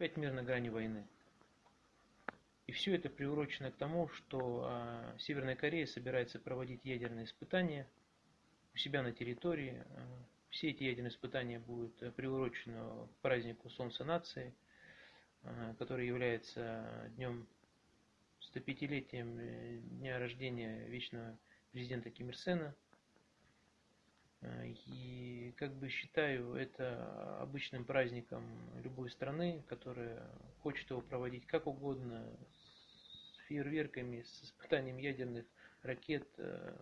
опять мир на грани войны. И все это приурочено к тому, что а, Северная Корея собирается проводить ядерные испытания у себя на территории. А, все эти ядерные испытания будут э, приурочены к празднику Солнца нации, а, который является днем 105-летием э, дня рождения вечного президента Ким Ир Сена. И как бы считаю это обычным праздником любой страны, которая хочет его проводить как угодно, с фейерверками, с испытанием ядерных ракет. Э,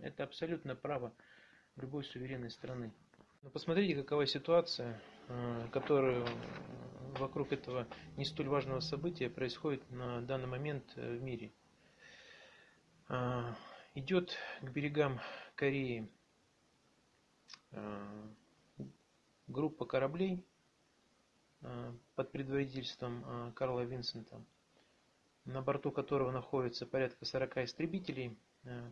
это абсолютно право любой суверенной страны. Но посмотрите, какова ситуация, э, которая вокруг этого не столь важного события происходит на данный момент э, в мире. Идет к берегам Кореи Э, группа кораблей э, под предводительством э, Карла Винсента, на борту которого находится порядка 40 истребителей.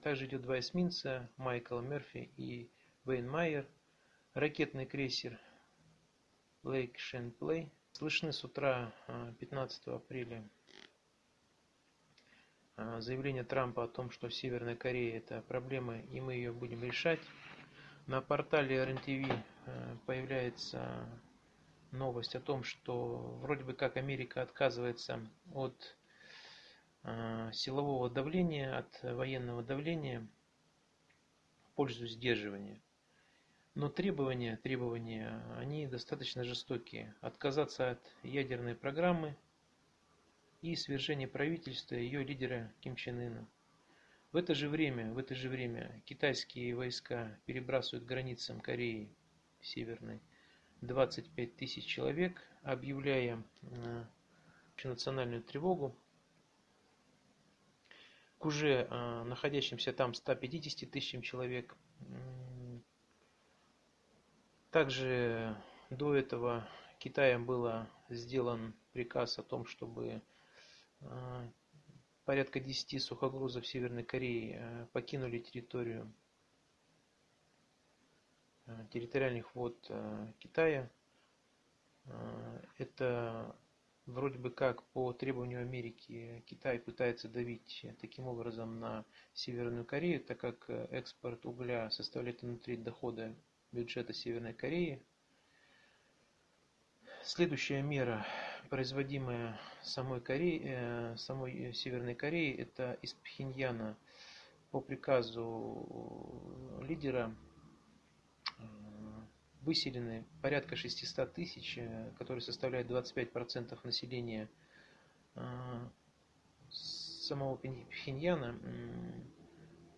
Также идет два эсминца, Майкл Мерфи и Вейн Майер, ракетный крейсер Лейк Шенплей. Слышны с утра 15 апреля заявление Трампа о том, что Северная Корея это проблема и мы ее будем решать. На портале РНТВ э, появляется новость о том, что вроде бы как Америка отказывается от э, силового давления, от военного давления в пользу сдерживания. Но требования, требования, они достаточно жестокие. Отказаться от ядерной программы и свержение правительства ее лидера Ким Чен Ына. В это же время, в это же время китайские войска перебрасывают границам Кореи Северной 25 тысяч человек, объявляя э, национальную тревогу к уже э, находящимся там 150 тысячам человек. Также до этого Китаем было сделан приказ о том, чтобы э, порядка 10 сухогрузов Северной Кореи э, покинули территорию э, территориальных вод э, Китая. Это вроде бы как по требованию Америки Китай пытается давить таким образом на Северную Корею, так как экспорт угля составляет внутри дохода бюджета Северной Кореи. Следующая мера производимая самой, Кореей, э, самой Северной Кореей, это из Пхеньяна по приказу лидера э, выселены порядка 600 тысяч, э, которые составляют 25% населения самого Пхеньяна.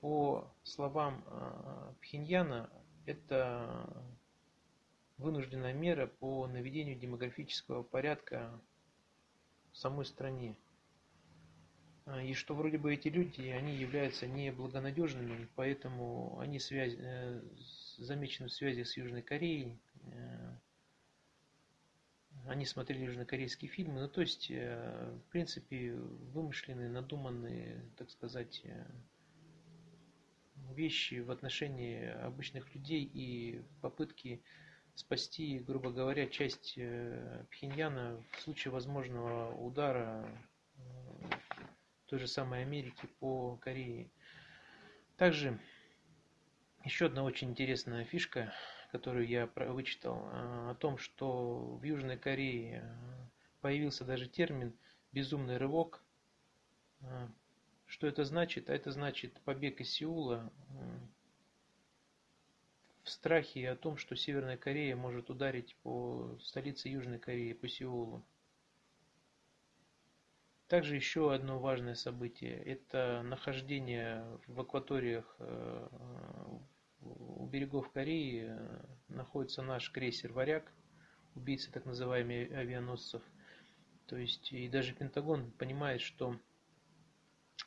По словам Пхеньяна, это вынужденная мера по наведению демографического порядка в самой стране. А, и что вроде бы эти люди, они являются неблагонадежными, поэтому они связь, э, замечены в связи с Южной Кореей. Э, они смотрели южнокорейские фильмы, ну то есть, э, в принципе, вымышленные, надуманные, так сказать, вещи в отношении обычных людей и попытки спасти, грубо говоря, часть э, Пхеньяна в случае возможного удара э, той же самой Америки по Корее. Также еще одна очень интересная фишка, которую я вычитал, э, о том, что в Южной Корее появился даже термин «безумный рывок». Что это значит? А это значит побег из Сеула в страхе о том, что Северная Корея может ударить по столице Южной Кореи, по Сеулу. Также еще одно важное событие – это нахождение в акваториях э, у берегов Кореи э, находится наш крейсер «Варяг», убийца так называемых авианосцев. То есть и даже Пентагон понимает, что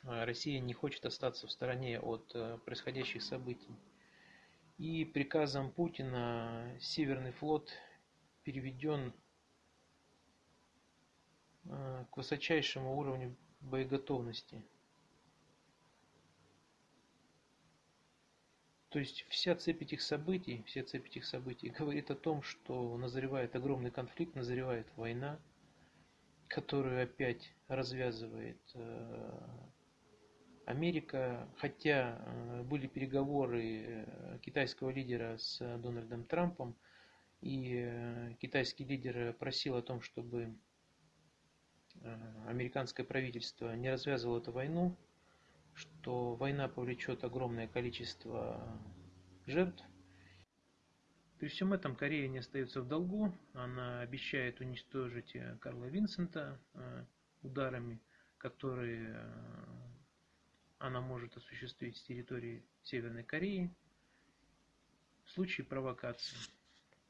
э, Россия не хочет остаться в стороне от происходящих событий. И приказом Путина Северный флот переведен э, к высочайшему уровню боеготовности. То есть вся цепь этих событий, вся цепь этих событий говорит о том, что назревает огромный конфликт, назревает война. которую опять развязывает э, Америка, хотя э, были переговоры китайского лидера с Дональдом Трампом, и китайский лидер просил о том, чтобы американское правительство не развязывало эту войну, что война повлечет огромное количество жертв, при всем этом Корея не остается в долгу. Она обещает уничтожить э, Карла Винсента э, ударами, которые э, она может осуществить с территории Северной Кореи в случае провокации.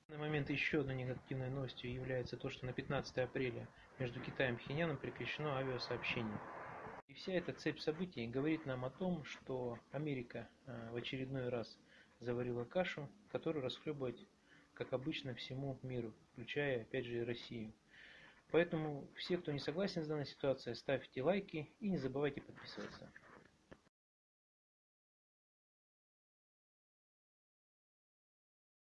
На момент еще одной негативной новостью является то, что на 15 апреля между Китаем и Пхеньяном прекращено авиасообщение. И вся эта цепь событий говорит нам о том, что Америка в очередной раз заварила кашу, которую расхлебывать, как обычно, всему миру, включая, опять же, и Россию. Поэтому все, кто не согласен с данной ситуацией, ставьте лайки и не забывайте подписываться.